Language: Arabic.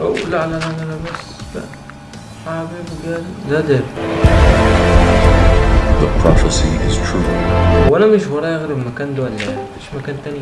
أو لا لا لا لا لا بس. لا. حبيب قلبي ده ده. The prophecy is true. وأنا مش ورايا غير المكان ده ولا إيه؟ مفيش مكان تاني.